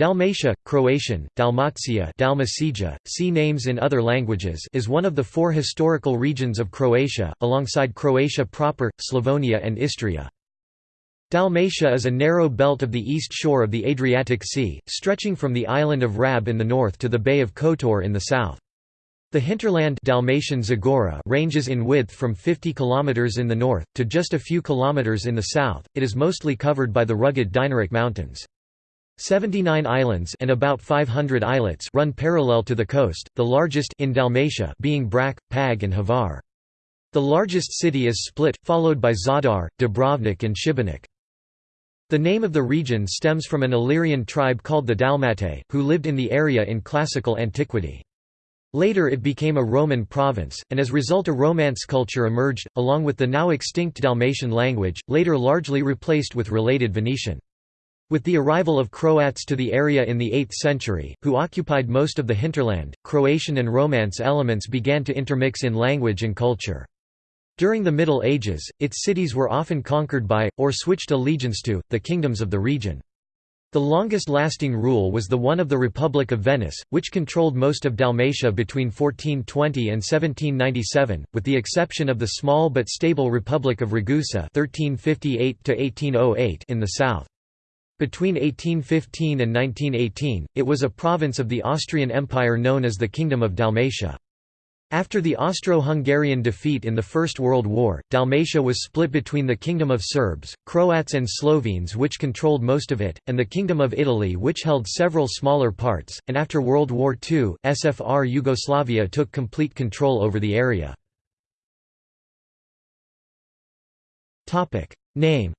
Dalmatia, Croatian, Dalmatia Dalmacija, see names in other languages is one of the four historical regions of Croatia, alongside Croatia proper, Slavonia and Istria. Dalmatia is a narrow belt of the east shore of the Adriatic Sea, stretching from the island of Rab in the north to the Bay of Kotor in the south. The hinterland Dalmatian Zagora ranges in width from 50 km in the north, to just a few kilometers in the south, it is mostly covered by the rugged Dinaric Mountains. 79 islands and about 500 islets run parallel to the coast, the largest in Dalmatia being Brač, Pag and Hvar. The largest city is Split, followed by Zadar, Dubrovnik and Šibenik. The name of the region stems from an Illyrian tribe called the Dalmatae, who lived in the area in classical antiquity. Later it became a Roman province, and as result a Romance culture emerged, along with the now extinct Dalmatian language, later largely replaced with related Venetian. With the arrival of Croats to the area in the 8th century, who occupied most of the hinterland, Croatian and Romance elements began to intermix in language and culture. During the Middle Ages, its cities were often conquered by, or switched allegiance to, the kingdoms of the region. The longest-lasting rule was the one of the Republic of Venice, which controlled most of Dalmatia between 1420 and 1797, with the exception of the small but stable Republic of Ragusa (1358–1808) in the south. Between 1815 and 1918, it was a province of the Austrian Empire known as the Kingdom of Dalmatia. After the Austro-Hungarian defeat in the First World War, Dalmatia was split between the Kingdom of Serbs, Croats and Slovenes which controlled most of it, and the Kingdom of Italy which held several smaller parts, and after World War II, SFR Yugoslavia took complete control over the area. Name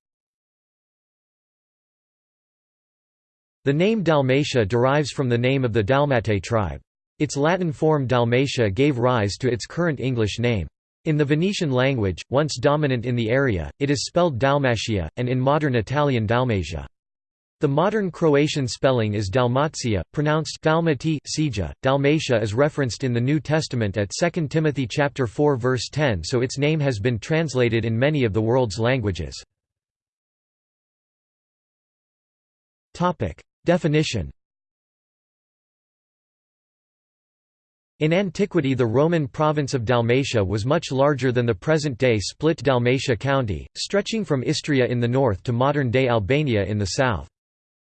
The name Dalmatia derives from the name of the Dalmatae tribe. Its Latin form Dalmatia gave rise to its current English name. In the Venetian language, once dominant in the area, it is spelled Dalmatia, and in modern Italian Dalmatia. The modern Croatian spelling is Dalmatia, pronounced Dalmati Dalmatia is referenced in the New Testament at 2 Timothy chapter 4 verse 10 so its name has been translated in many of the world's languages. Definition In antiquity the Roman province of Dalmatia was much larger than the present-day split Dalmatia county, stretching from Istria in the north to modern-day Albania in the south.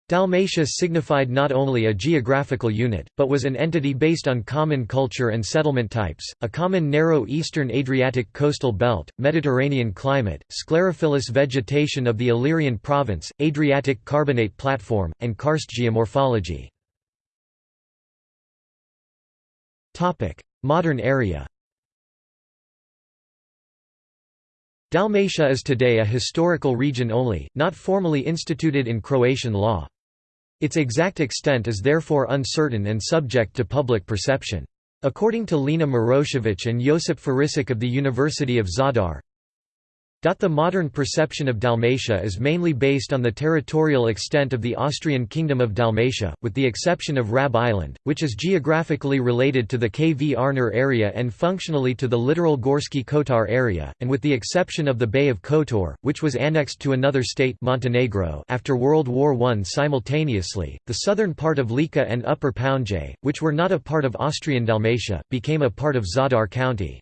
Dalmatia signified not only a geographical unit, but was an entity based on common culture and settlement types, a common narrow eastern Adriatic coastal belt, Mediterranean climate, sclerophyllous vegetation of the Illyrian province, Adriatic carbonate platform, and karst geomorphology. Modern area Dalmatia is today a historical region only, not formally instituted in Croatian law. Its exact extent is therefore uncertain and subject to public perception. According to Lena Marošević and Josip Farisic of the University of Zadar, the modern perception of Dalmatia is mainly based on the territorial extent of the Austrian Kingdom of Dalmatia, with the exception of Rab Island, which is geographically related to the Kvarner area and functionally to the littoral Gorski Kotar area, and with the exception of the Bay of Kotor, which was annexed to another state Montenegro after World War I simultaneously. The southern part of Lika and Upper Pounje, which were not a part of Austrian Dalmatia, became a part of Zadar County.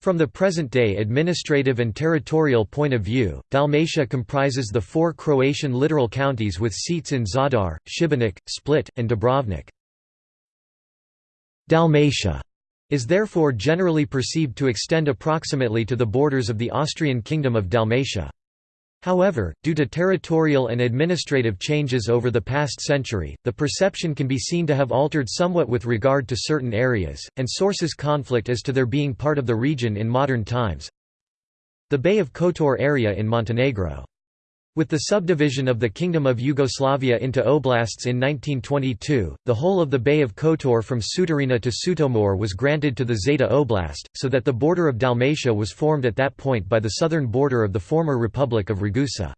From the present-day administrative and territorial point of view, Dalmatia comprises the four Croatian littoral counties with seats in Zadar, Šibenik, Split, and Dubrovnik. Dalmatia is therefore generally perceived to extend approximately to the borders of the Austrian Kingdom of Dalmatia. However, due to territorial and administrative changes over the past century, the perception can be seen to have altered somewhat with regard to certain areas, and sources conflict as to their being part of the region in modern times. The Bay of Kotor area in Montenegro with the subdivision of the Kingdom of Yugoslavia into oblasts in 1922, the whole of the Bay of Kotor from Sutorina to Sutomor was granted to the Zeta Oblast, so that the border of Dalmatia was formed at that point by the southern border of the former Republic of Ragusa.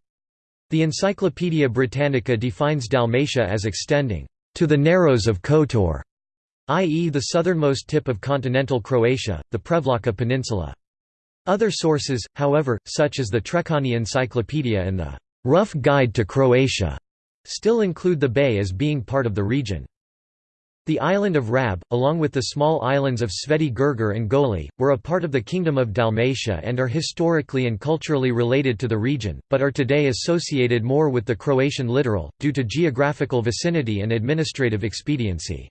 The Encyclopaedia Britannica defines Dalmatia as extending to the narrows of Kotor, i.e. the southernmost tip of continental Croatia, the Prevlaka Peninsula. Other sources, however, such as the Treccani Encyclopedia and the Rough Guide to Croatia still include the bay as being part of the region. The island of Rab, along with the small islands of Sveti Gurgur and Goli, were a part of the Kingdom of Dalmatia and are historically and culturally related to the region, but are today associated more with the Croatian littoral, due to geographical vicinity and administrative expediency.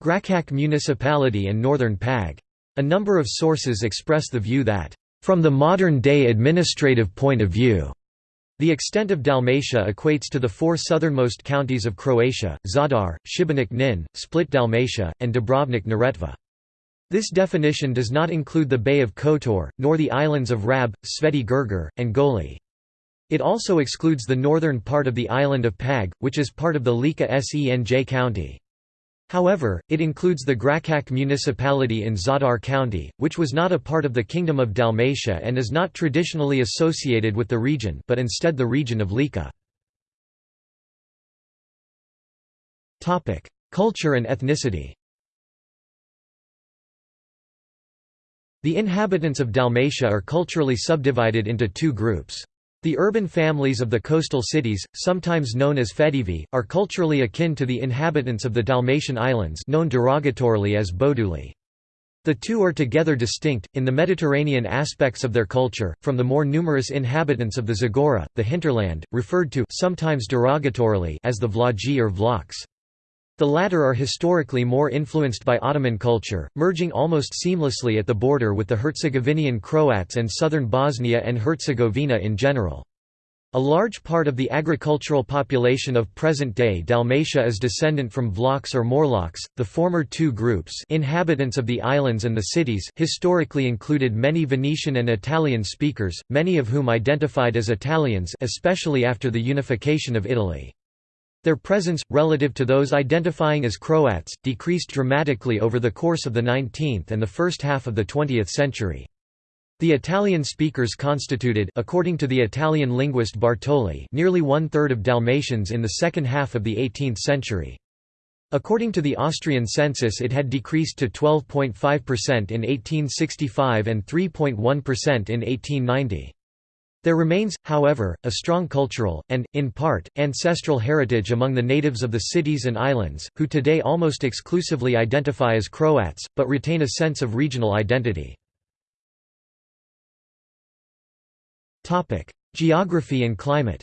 Gračac municipality and northern Pag. A number of sources express the view that, "...from the modern-day administrative point of view," The extent of Dalmatia equates to the four southernmost counties of Croatia, Zadar, Šibenik Knin, Split Dalmatia, and Dubrovnik Neretva. This definition does not include the Bay of Kotor, nor the islands of Rab, Sveti Gurgur, and Goli. It also excludes the northern part of the island of Pag, which is part of the Lika Senj county. However, it includes the Gračac municipality in Zadar County, which was not a part of the Kingdom of Dalmatia and is not traditionally associated with the region but instead the region of Lika. Culture and ethnicity The inhabitants of Dalmatia are culturally subdivided into two groups. The urban families of the coastal cities, sometimes known as Fetivi, are culturally akin to the inhabitants of the Dalmatian islands known derogatorily as Boduli. The two are together distinct, in the Mediterranean aspects of their culture, from the more numerous inhabitants of the Zagora, the hinterland, referred to sometimes derogatorily as the Vlaji or Vlachs. The latter are historically more influenced by Ottoman culture, merging almost seamlessly at the border with the Herzegovinian Croats and southern Bosnia and Herzegovina in general. A large part of the agricultural population of present-day Dalmatia is descendant from Vlachs or Morlachs, The former two groups, inhabitants of the islands and the cities, historically included many Venetian and Italian speakers, many of whom identified as Italians, especially after the unification of Italy. Their presence, relative to those identifying as Croats, decreased dramatically over the course of the 19th and the first half of the 20th century. The Italian speakers constituted according to the Italian linguist Bartoli nearly one-third of Dalmatians in the second half of the 18th century. According to the Austrian census it had decreased to 12.5% in 1865 and 3.1% in 1890. There remains, however, a strong cultural, and, in part, ancestral heritage among the natives of the cities and islands, who today almost exclusively identify as Croats, but retain a sense of regional identity. Geography and climate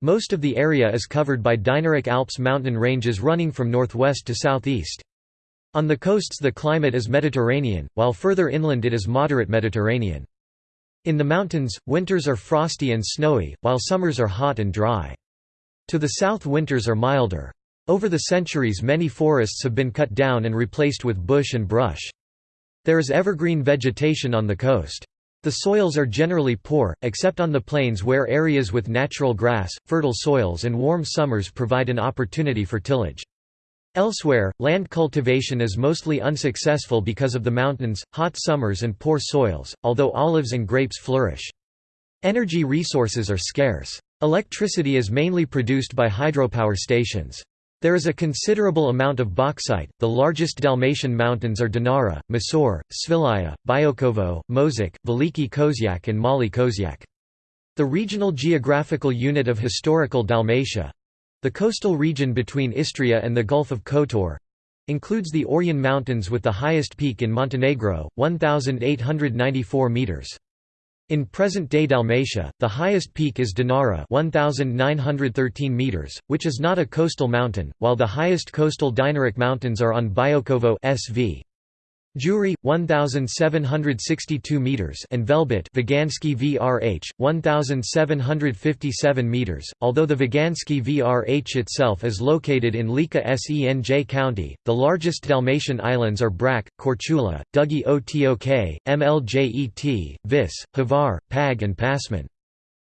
Most of the area is covered by Dinaric Alps mountain ranges running from northwest to southeast. On the coasts the climate is Mediterranean, while further inland it is moderate Mediterranean. In the mountains, winters are frosty and snowy, while summers are hot and dry. To the south winters are milder. Over the centuries many forests have been cut down and replaced with bush and brush. There is evergreen vegetation on the coast. The soils are generally poor, except on the plains where areas with natural grass, fertile soils and warm summers provide an opportunity for tillage. Elsewhere, land cultivation is mostly unsuccessful because of the mountains, hot summers and poor soils, although olives and grapes flourish. Energy resources are scarce. Electricity is mainly produced by hydropower stations. There is a considerable amount of bauxite. The largest Dalmatian mountains are Dinara, Mosor, Svilaja, Biokovo, Mozak, Veliki Kozjak, and Mali Kozjak. The regional geographical unit of historical Dalmatia, the coastal region between Istria and the Gulf of Kotor includes the Orjen Mountains with the highest peak in Montenegro, 1,894 metres. In present-day Dalmatia, the highest peak is Dinara 1,913 meters, which is not a coastal mountain, while the highest coastal Dinaric mountains are on Biokovo SV. Juri 1762 meters and Velebit Vaganski VRH 1757 meters. Although the Vaganski VRH itself is located in Lika Senj county the largest Dalmatian islands are Brač, Korčula, Dugi Otok, Mljet, Vis, Hvar, Pag and Pasman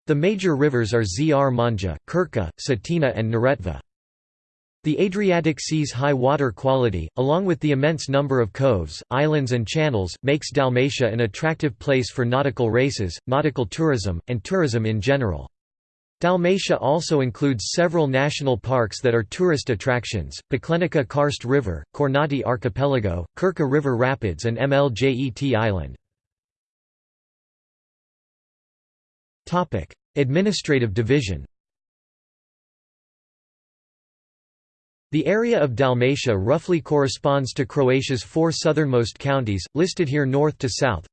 The major rivers are Zrmanja, Krka, Cetina and Neretva the Adriatic Sea's high water quality, along with the immense number of coves, islands and channels, makes Dalmatia an attractive place for nautical races, nautical tourism, and tourism in general. Dalmatia also includes several national parks that are tourist attractions, Paklenica Karst River, Kornati Archipelago, Krka River Rapids and Mljet Island. Administrative division The area of Dalmatia roughly corresponds to Croatia's four southernmost counties, listed here north to south.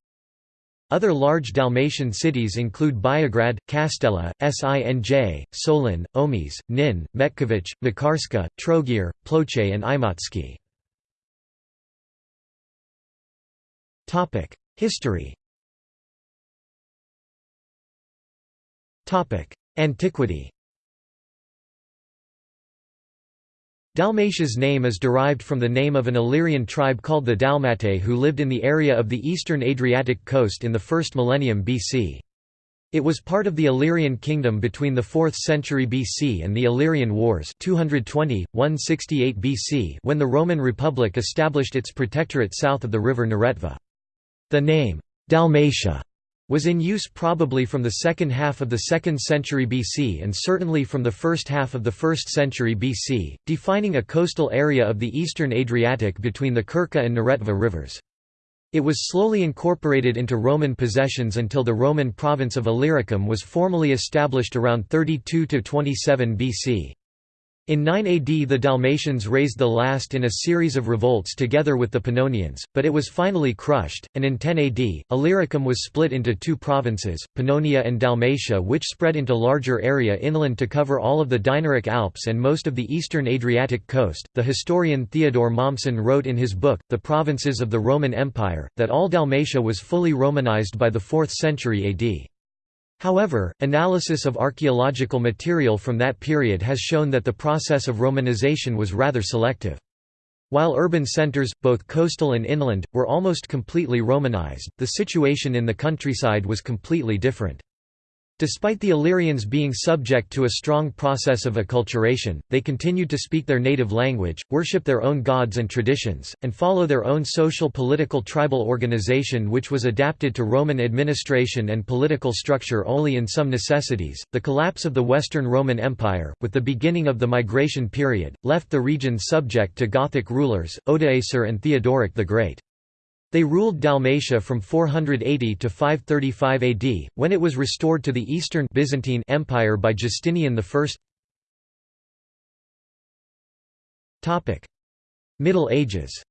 Other large Dalmatian cities include Biograd, Kastela, Sinj, Solin, Omiš, Nin, Metković, Makarska, Trogir, Ploče and Imotski. History Antiquity Dalmatia's name is derived from the name of an Illyrian tribe called the Dalmatae who lived in the area of the eastern Adriatic coast in the 1st millennium BC. It was part of the Illyrian kingdom between the 4th century BC and the Illyrian Wars 220, 168 BC when the Roman Republic established its protectorate south of the river Neretva. The name, Dalmatia, was in use probably from the second half of the 2nd century BC and certainly from the first half of the 1st century BC, defining a coastal area of the eastern Adriatic between the Krka and Neretva rivers. It was slowly incorporated into Roman possessions until the Roman province of Illyricum was formally established around 32–27 BC. In 9 AD the Dalmatians raised the last in a series of revolts together with the Pannonians, but it was finally crushed, and in 10 AD, Illyricum was split into two provinces, Pannonia and Dalmatia which spread into larger area inland to cover all of the Dinaric Alps and most of the eastern Adriatic coast. The historian Theodore Mommsen wrote in his book, The Provinces of the Roman Empire, that all Dalmatia was fully Romanized by the 4th century AD. However, analysis of archaeological material from that period has shown that the process of Romanization was rather selective. While urban centers, both coastal and inland, were almost completely Romanized, the situation in the countryside was completely different. Despite the Illyrians being subject to a strong process of acculturation, they continued to speak their native language, worship their own gods and traditions, and follow their own social political tribal organization which was adapted to Roman administration and political structure only in some necessities. The collapse of the Western Roman Empire, with the beginning of the migration period, left the region subject to Gothic rulers, Odoacer and Theodoric the Great. They ruled Dalmatia from 480 to 535 AD, when it was restored to the Eastern Byzantine Empire by Justinian I. Middle Ages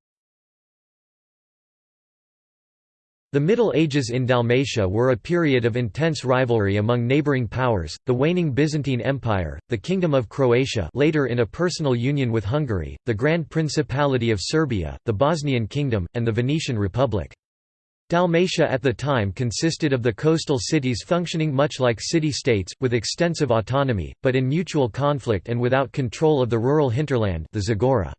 The Middle Ages in Dalmatia were a period of intense rivalry among neighbouring powers, the waning Byzantine Empire, the Kingdom of Croatia later in a personal union with Hungary, the Grand Principality of Serbia, the Bosnian Kingdom, and the Venetian Republic. Dalmatia at the time consisted of the coastal cities functioning much like city-states, with extensive autonomy, but in mutual conflict and without control of the rural hinterland the Zagora.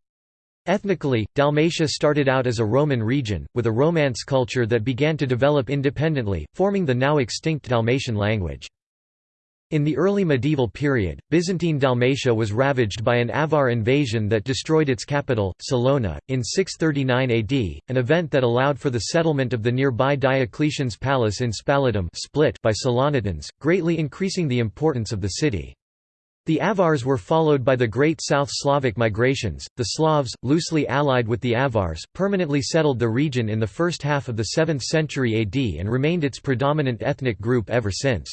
Ethnically, Dalmatia started out as a Roman region, with a Romance culture that began to develop independently, forming the now extinct Dalmatian language. In the early medieval period, Byzantine Dalmatia was ravaged by an Avar invasion that destroyed its capital, Salona, in 639 AD, an event that allowed for the settlement of the nearby Diocletian's palace in Spalatum split by Salonitans, greatly increasing the importance of the city. The Avars were followed by the Great South Slavic migrations. The Slavs, loosely allied with the Avars, permanently settled the region in the first half of the 7th century AD and remained its predominant ethnic group ever since.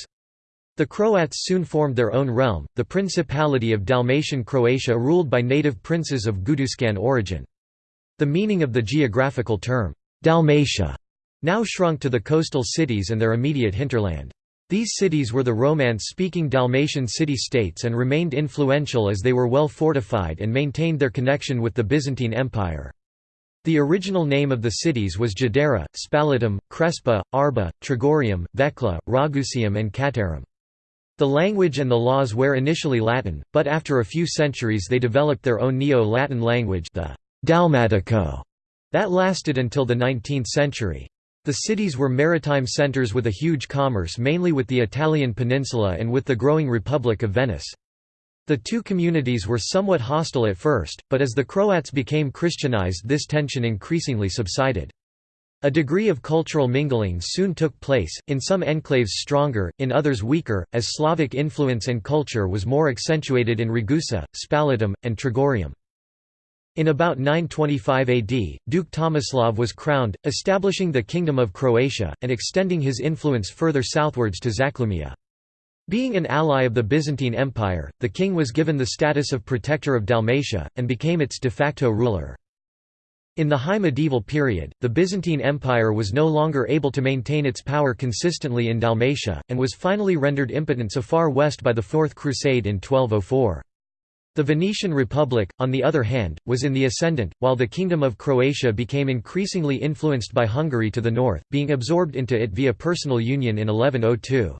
The Croats soon formed their own realm, the Principality of Dalmatian Croatia ruled by native princes of Guduscan origin. The meaning of the geographical term, Dalmatia, now shrunk to the coastal cities and their immediate hinterland. These cities were the Romance-speaking Dalmatian city-states and remained influential as they were well fortified and maintained their connection with the Byzantine Empire. The original name of the cities was Jadera, Spalatum, Crespa, Arba, Tragurium, Vecla, Ragusium and Catarum. The language and the laws were initially Latin, but after a few centuries they developed their own Neo-Latin language the Dalmatico, that lasted until the 19th century. The cities were maritime centers with a huge commerce mainly with the Italian peninsula and with the growing Republic of Venice. The two communities were somewhat hostile at first, but as the Croats became Christianized this tension increasingly subsided. A degree of cultural mingling soon took place, in some enclaves stronger, in others weaker, as Slavic influence and culture was more accentuated in Ragusa, Spalatum, and Tragurium. In about 925 AD, Duke Tomislav was crowned, establishing the Kingdom of Croatia, and extending his influence further southwards to Zaclumia. Being an ally of the Byzantine Empire, the king was given the status of protector of Dalmatia, and became its de facto ruler. In the high medieval period, the Byzantine Empire was no longer able to maintain its power consistently in Dalmatia, and was finally rendered impotent so far west by the Fourth Crusade in 1204. The Venetian Republic, on the other hand, was in the ascendant, while the Kingdom of Croatia became increasingly influenced by Hungary to the north, being absorbed into it via personal union in 1102.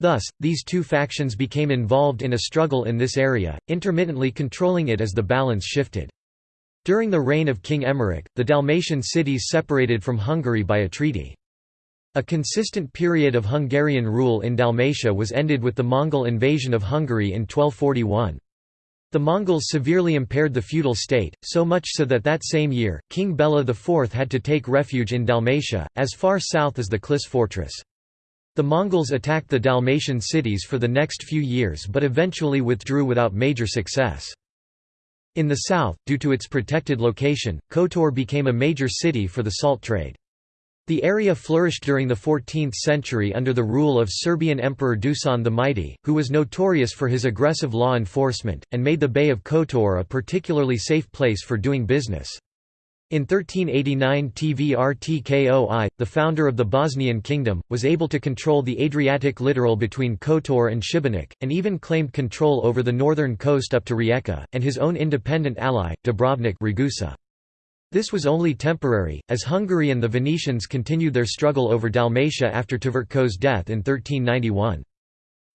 Thus, these two factions became involved in a struggle in this area, intermittently controlling it as the balance shifted. During the reign of King Emmerich, the Dalmatian cities separated from Hungary by a treaty. A consistent period of Hungarian rule in Dalmatia was ended with the Mongol invasion of Hungary in 1241. The Mongols severely impaired the feudal state, so much so that that same year, King Bela IV had to take refuge in Dalmatia, as far south as the Klis fortress. The Mongols attacked the Dalmatian cities for the next few years but eventually withdrew without major success. In the south, due to its protected location, Kotor became a major city for the salt trade. The area flourished during the 14th century under the rule of Serbian Emperor Dusan the Mighty, who was notorious for his aggressive law enforcement, and made the Bay of Kotor a particularly safe place for doing business. In 1389 Tvrtko I, the founder of the Bosnian kingdom, was able to control the Adriatic littoral between Kotor and Šibenik, and even claimed control over the northern coast up to Rijeka, and his own independent ally, Dubrovnik Ragusa. This was only temporary, as Hungary and the Venetians continued their struggle over Dalmatia after Tvrtko's death in 1391.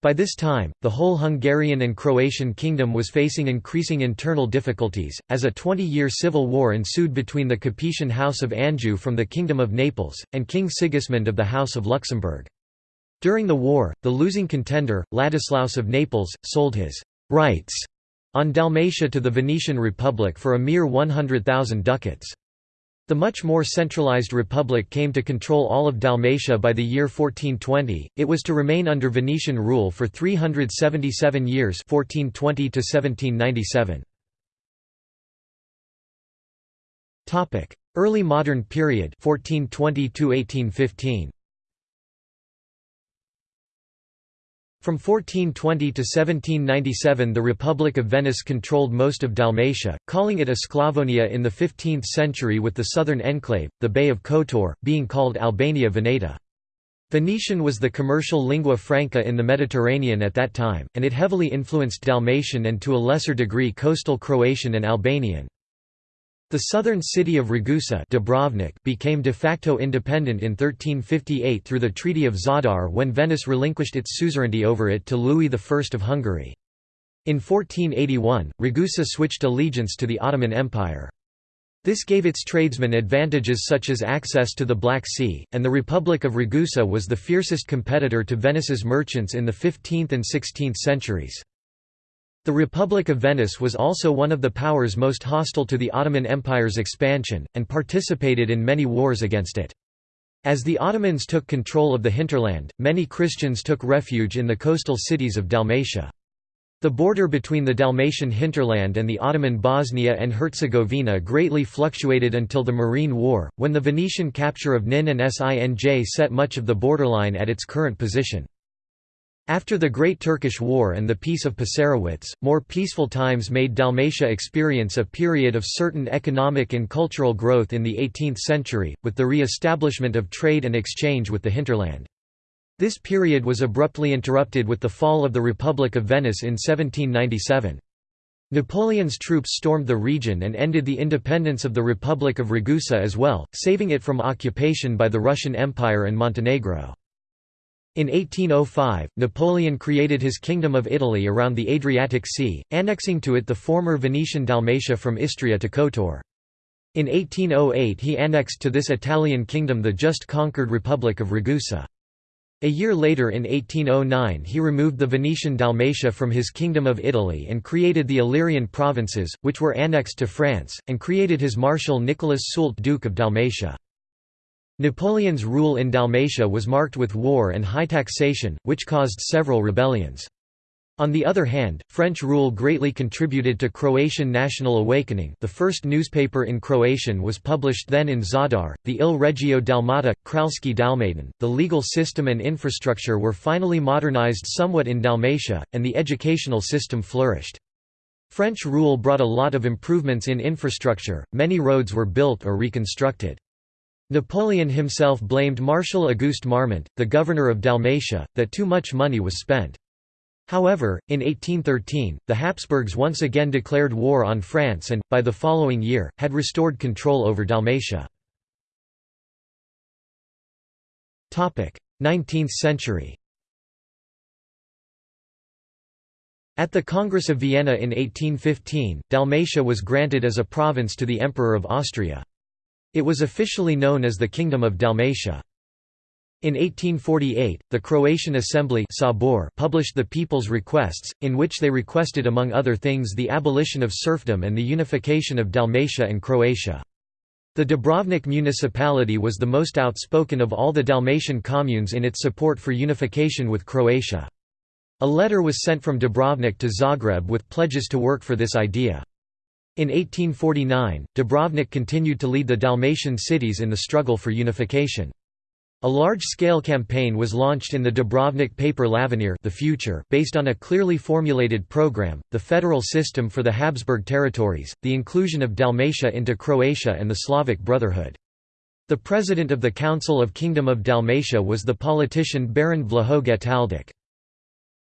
By this time, the whole Hungarian and Croatian kingdom was facing increasing internal difficulties, as a 20-year civil war ensued between the Capetian House of Anjou from the Kingdom of Naples, and King Sigismund of the House of Luxembourg. During the war, the losing contender, Ladislaus of Naples, sold his «rights» on Dalmatia to the Venetian Republic for a mere 100,000 ducats. The much more centralized republic came to control all of Dalmatia by the year 1420. It was to remain under Venetian rule for 377 years, 1420 to 1797. Topic: Early modern period, 1420 to 1815. From 1420 to 1797 the Republic of Venice controlled most of Dalmatia, calling it a Sclavonia in the 15th century with the southern enclave, the Bay of Kotor, being called Albania Veneta. Venetian was the commercial lingua franca in the Mediterranean at that time, and it heavily influenced Dalmatian and to a lesser degree coastal Croatian and Albanian. The southern city of Ragusa Dubrovnik became de facto independent in 1358 through the Treaty of Zadar when Venice relinquished its suzerainty over it to Louis I of Hungary. In 1481, Ragusa switched allegiance to the Ottoman Empire. This gave its tradesmen advantages such as access to the Black Sea, and the Republic of Ragusa was the fiercest competitor to Venice's merchants in the 15th and 16th centuries. The Republic of Venice was also one of the powers most hostile to the Ottoman Empire's expansion, and participated in many wars against it. As the Ottomans took control of the hinterland, many Christians took refuge in the coastal cities of Dalmatia. The border between the Dalmatian hinterland and the Ottoman Bosnia and Herzegovina greatly fluctuated until the Morean War, when the Venetian capture of Nin and Sinj set much of the borderline at its current position. After the Great Turkish War and the Peace of Passarowitz, more peaceful times made Dalmatia experience a period of certain economic and cultural growth in the 18th century, with the re-establishment of trade and exchange with the hinterland. This period was abruptly interrupted with the fall of the Republic of Venice in 1797. Napoleon's troops stormed the region and ended the independence of the Republic of Ragusa as well, saving it from occupation by the Russian Empire and Montenegro. In 1805, Napoleon created his Kingdom of Italy around the Adriatic Sea, annexing to it the former Venetian Dalmatia from Istria to Kotor. In 1808 he annexed to this Italian kingdom the just conquered Republic of Ragusa. A year later in 1809 he removed the Venetian Dalmatia from his Kingdom of Italy and created the Illyrian provinces, which were annexed to France, and created his Marshal Nicholas Soult Duke of Dalmatia. Napoleon's rule in Dalmatia was marked with war and high taxation, which caused several rebellions. On the other hand, French rule greatly contributed to Croatian national awakening the first newspaper in Croatian was published then in Zadar, the Il Regio Dalmata, Kraljski Dalmatin. The legal system and infrastructure were finally modernized somewhat in Dalmatia, and the educational system flourished. French rule brought a lot of improvements in infrastructure, many roads were built or reconstructed. Napoleon himself blamed Marshal Auguste Marmont, the governor of Dalmatia, that too much money was spent. However, in 1813, the Habsburgs once again declared war on France and, by the following year, had restored control over Dalmatia. 19th century At the Congress of Vienna in 1815, Dalmatia was granted as a province to the Emperor of Austria. It was officially known as the Kingdom of Dalmatia. In 1848, the Croatian Assembly Sabor published the People's Requests, in which they requested among other things the abolition of serfdom and the unification of Dalmatia and Croatia. The Dubrovnik municipality was the most outspoken of all the Dalmatian communes in its support for unification with Croatia. A letter was sent from Dubrovnik to Zagreb with pledges to work for this idea. In 1849, Dubrovnik continued to lead the Dalmatian cities in the struggle for unification. A large-scale campaign was launched in the Dubrovnik paper L'Avenir the future based on a clearly formulated program, the federal system for the Habsburg territories, the inclusion of Dalmatia into Croatia and the Slavic Brotherhood. The president of the Council of Kingdom of Dalmatia was the politician Baron Vlaho Getaldic.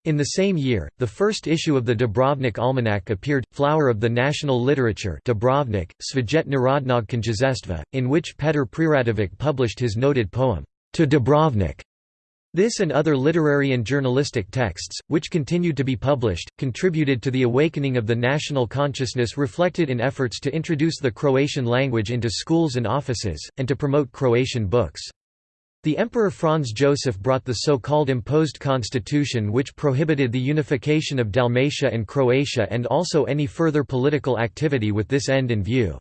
In the same year, the first issue of the Dubrovnik Almanac appeared, Flower of the National Literature Dubrovnik, Svijet Narodnog Knjazestva, in which Petr Preradovic published his noted poem, to Dubrovnik. This and other literary and journalistic texts, which continued to be published, contributed to the awakening of the national consciousness reflected in efforts to introduce the Croatian language into schools and offices, and to promote Croatian books. The Emperor Franz Joseph brought the so-called imposed constitution which prohibited the unification of Dalmatia and Croatia and also any further political activity with this end in view.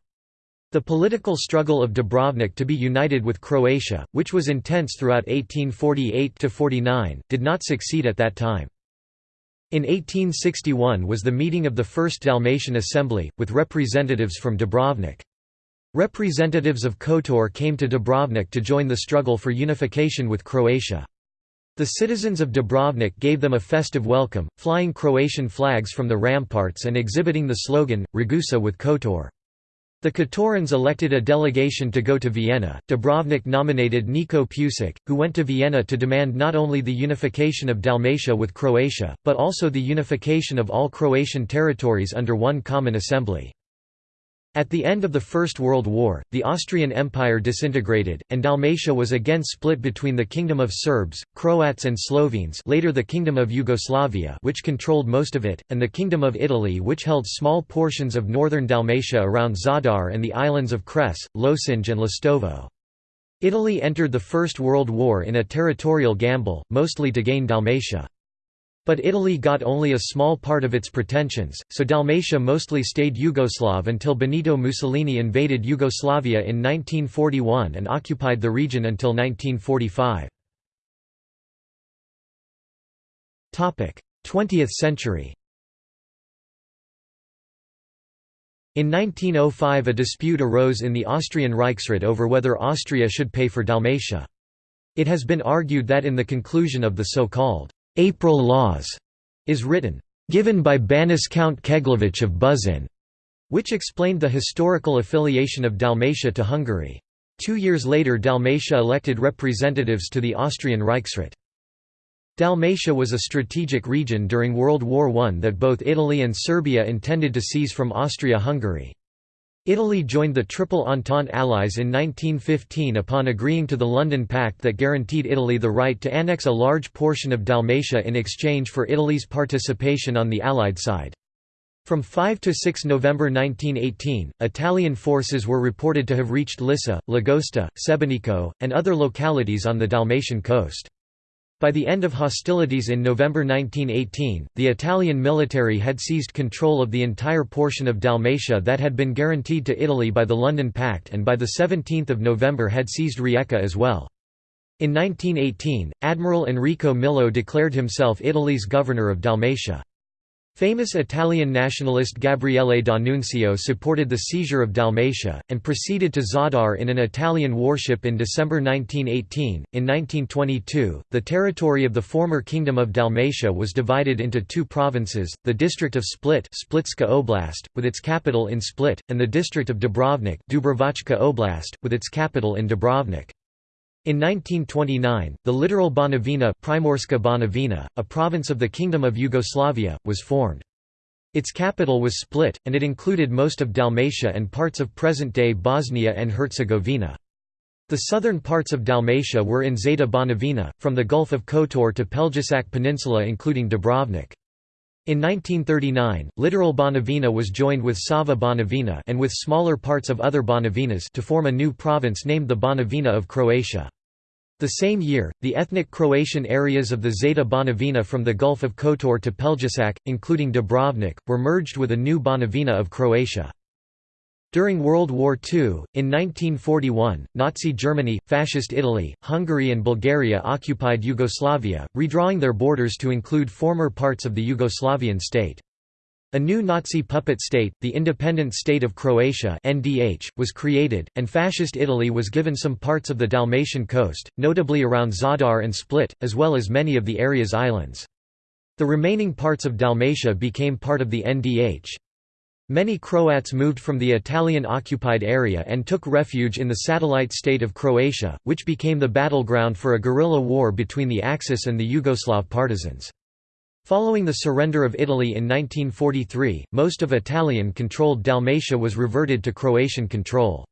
The political struggle of Dubrovnik to be united with Croatia, which was intense throughout 1848–49, did not succeed at that time. In 1861 was the meeting of the First Dalmatian Assembly, with representatives from Dubrovnik. Representatives of Kotor came to Dubrovnik to join the struggle for unification with Croatia. The citizens of Dubrovnik gave them a festive welcome, flying Croatian flags from the ramparts and exhibiting the slogan, Ragusa with Kotor. The Kotorans elected a delegation to go to Vienna. Dubrovnik nominated Niko Pusic, who went to Vienna to demand not only the unification of Dalmatia with Croatia, but also the unification of all Croatian territories under one common assembly. At the end of the First World War, the Austrian Empire disintegrated, and Dalmatia was again split between the Kingdom of Serbs, Croats and Slovenes later the Kingdom of Yugoslavia which controlled most of it, and the Kingdom of Italy which held small portions of northern Dalmatia around Zadar and the islands of Cres, Lošinj and Lastovo. Italy entered the First World War in a territorial gamble, mostly to gain Dalmatia. But Italy got only a small part of its pretensions, so Dalmatia mostly stayed Yugoslav until Benito Mussolini invaded Yugoslavia in 1941 and occupied the region until 1945. 20th century In 1905 a dispute arose in the Austrian Reichsrat over whether Austria should pay for Dalmatia. It has been argued that in the conclusion of the so-called April Laws is written, given by Banis Count Keglovich of Buzin, which explained the historical affiliation of Dalmatia to Hungary. Two years later Dalmatia elected representatives to the Austrian Reichsrat. Dalmatia was a strategic region during World War I that both Italy and Serbia intended to seize from Austria-Hungary. Italy joined the Triple Entente Allies in 1915 upon agreeing to the London Pact that guaranteed Italy the right to annex a large portion of Dalmatia in exchange for Italy's participation on the Allied side. From 5 to 6 November 1918, Italian forces were reported to have reached Lissa, Lagosta, Sebenico, and other localities on the Dalmatian coast. By the end of hostilities in November 1918, the Italian military had seized control of the entire portion of Dalmatia that had been guaranteed to Italy by the London Pact and by 17 November had seized Rijeka as well. In 1918, Admiral Enrico Millo declared himself Italy's governor of Dalmatia. Famous Italian nationalist Gabriele D'Annunzio supported the seizure of Dalmatia, and proceeded to Zadar in an Italian warship in December 1918. In 1922, the territory of the former Kingdom of Dalmatia was divided into two provinces, the district of Split Splitska Oblast, with its capital in Split, and the district of Dubrovnik Dubrovačka Oblast, with its capital in Dubrovnik. In 1929, the littoral Banovina, Primorska a province of the Kingdom of Yugoslavia, was formed. Its capital was Split, and it included most of Dalmatia and parts of present-day Bosnia and Herzegovina. The southern parts of Dalmatia were in Zeta Banovina, from the Gulf of Kotor to Pelješac Peninsula including Dubrovnik. In 1939, littoral Banovina was joined with Sava Banovina and with smaller parts of other Banovinas to form a new province named the Banovina of Croatia. The same year, the ethnic Croatian areas of the Zeta Banovina from the Gulf of Kotor to Pelješac, including Dubrovnik, were merged with a new Banovina of Croatia. During World War II, in 1941, Nazi Germany, Fascist Italy, Hungary and Bulgaria occupied Yugoslavia, redrawing their borders to include former parts of the Yugoslavian state. A new Nazi puppet state, the Independent State of Croatia (NDH), was created, and Fascist Italy was given some parts of the Dalmatian coast, notably around Zadar and Split, as well as many of the area's islands. The remaining parts of Dalmatia became part of the NDH. Many Croats moved from the Italian-occupied area and took refuge in the satellite state of Croatia, which became the battleground for a guerrilla war between the Axis and the Yugoslav partisans. Following the surrender of Italy in 1943, most of Italian-controlled Dalmatia was reverted to Croatian control.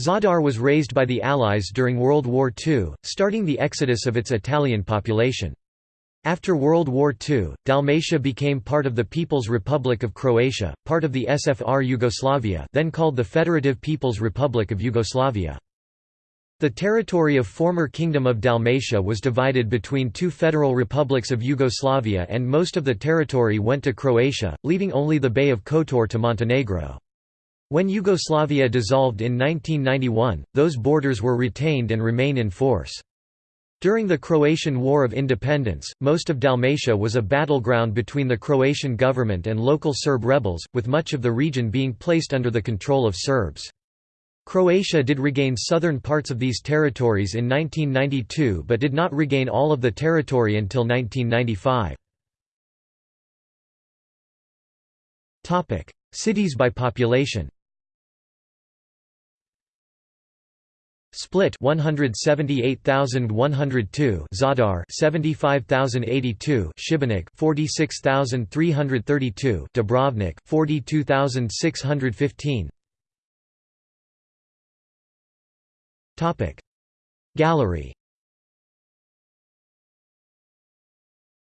Zadar was razed by the Allies during World War II, starting the exodus of its Italian population. After World War II, Dalmatia became part of the People's Republic of Croatia, part of the SFR Yugoslavia then called the Federative People's Republic of Yugoslavia. The territory of former Kingdom of Dalmatia was divided between two federal republics of Yugoslavia and most of the territory went to Croatia, leaving only the Bay of Kotor to Montenegro. When Yugoslavia dissolved in 1991, those borders were retained and remain in force. During the Croatian War of Independence, most of Dalmatia was a battleground between the Croatian government and local Serb rebels, with much of the region being placed under the control of Serbs. Croatia did regain southern parts of these territories in 1992 but did not regain all of the territory until 1995. Cities by population Split 178,102 Zadar 75,082 Šibenik 46,332 Dubrovnik 42,615 Topic. Gallery.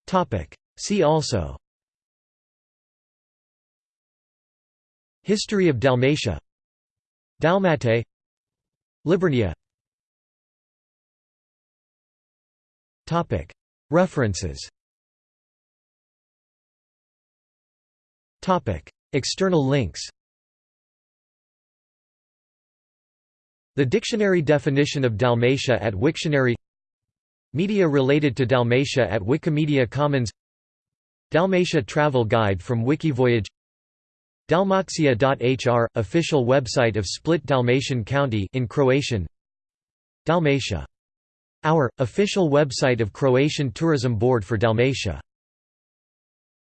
Topic. See also. History of Dalmatia. Dalmate Liburnia Topic. References. Topic. External links The dictionary definition of Dalmatia at Wiktionary Media related to Dalmatia at Wikimedia Commons Dalmatia Travel Guide from Wikivoyage Dalmatia.hr – official website of Split Dalmatian County in Croatian Dalmatia. Our – official website of Croatian Tourism Board for Dalmatia